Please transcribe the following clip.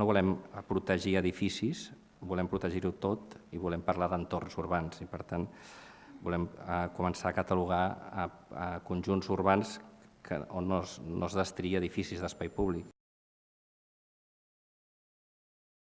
no volem protegir edificis, volem protegir-ho tot i volem parlar d'entorns urbans. I, per tant, volem eh, començar a catalogar a, a conjunts urbans que, on no es, no es destria edificis d'espai públic.